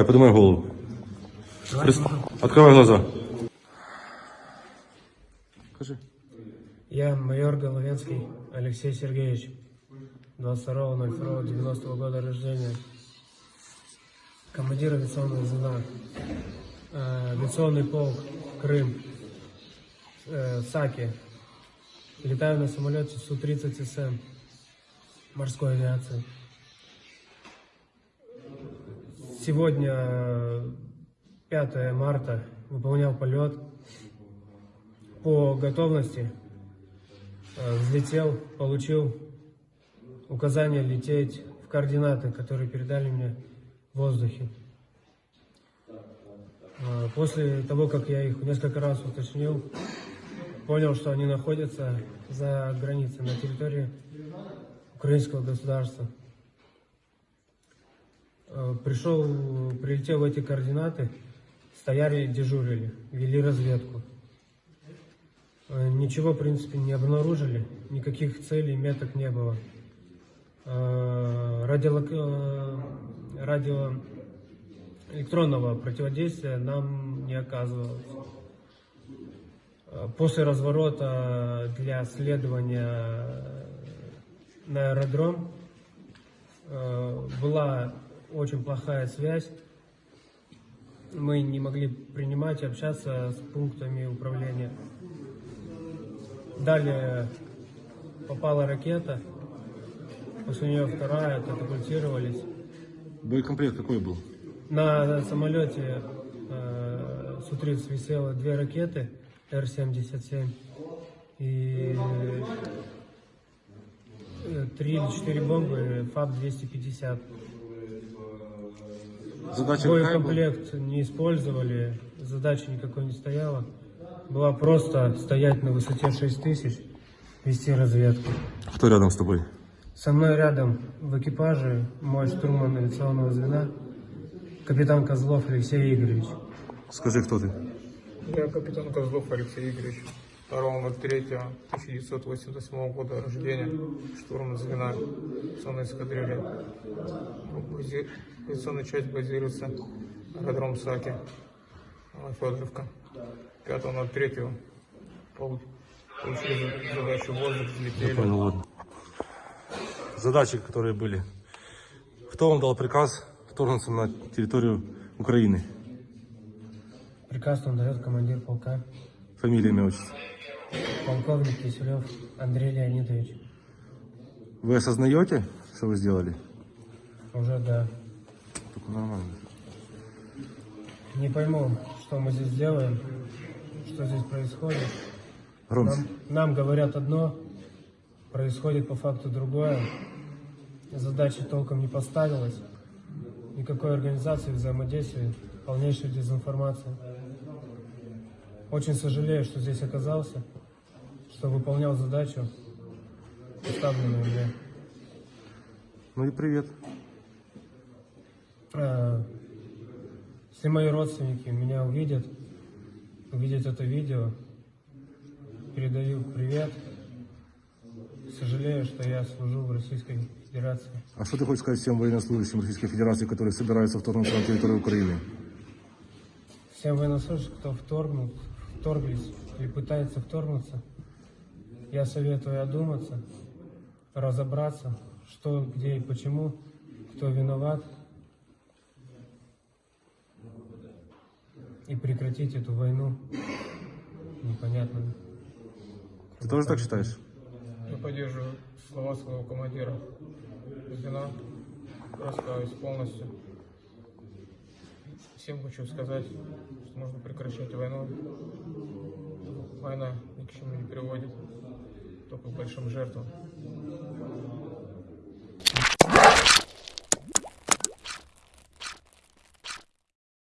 Давай, поднимай голову. Прис- Открывай глаза. Скажи. Я майор Головецкий Алексей Сергеевич, 22.02.90 года рождения, командир авиационного звена, э, авиационный полк Крым, э, Саки. Летаю на самолете Су-30СМ морской авиации. Сегодня, э, 5 марта, выполнял полет по готовности Э, взлетел, получил указание лететь в координаты, которые передали мне в воздухе. Э, После того, как я их несколько раз уточнил, понял, что они находятся за границей, на территории украинского государства. Э, Пришел, прилетел в эти координаты, стояли, дежурили, вели разведку. Э, Ничего, в принципе, не обнаружили, никаких целей, меток не было. Радиолок... э, Радио электронного противодействия нам не оказывалось. После разворота для следования на аэродром была очень плохая связь. Мы не могли принимать и общаться с пунктами управления. Далее попала ракета, после нее вторая, катапультировались. Боекомплект какой был? На самолете э, Су-30 висело две ракеты Р-77 и э, три или четыре бомбы ФАБ-250. Задача какая была? Боекомплект не использовали, задачи никакой не стояла. Была просто стоять на высоте 6000, вести разведку. Кто рядом с тобой? Со мной рядом в экипаже мой штурман авиационного звена, капитан Козлов Алексей Игоревич. Скажи, кто ты? Я капитан Козлов Алексей Игоревич, 2.03.1988 года рождения, штурман звена авиационной эскадрильи. Бази- Авиационная часть базируется аэродром Саки, Федоровка. 5.03 пол- получили задачу воздух, взлетели. Понял. Задачи, которые были. Кто вам дал приказ вторгнуться на территорию Украины? Приказ он дает командир полка, Фамилия, имя, отчество. полковник Киселев Андрей Леонидович. Вы осознаете, что вы сделали? Уже да. Только нормально. Не пойму, что мы здесь делаем, что здесь происходит. Громче. Нам, нам говорят одно, происходит по факту другое. Задачи толком не поставилась. Никакой организации взаимодействия, полнейшая дезинформация. Очень сожалею, что здесь оказался, что выполнял задачу, поставленную мне. Ну и привет. А, Если мои родственники меня увидят, увидят это видео, передаю привет. Сожалею, что я служу в Российской Федерации. А что ты хочешь сказать всем военнослужащим Российской Федерации, которые собираются вторгнуться на территорию Украины? Всем военнослужащим, кто вторгнут, вторглись или пытается вторгнуться, я советую одуматься, разобраться, что, где и почему, кто виноват, и прекратить эту войну непонятную. Ты тоже так считаешь? Я поддерживаю слова своего командира звена, раскаюсь полностью. Всем хочу сказать, что нужно прекращать войну. Война ни к чему не приводит, только к большим жертвам.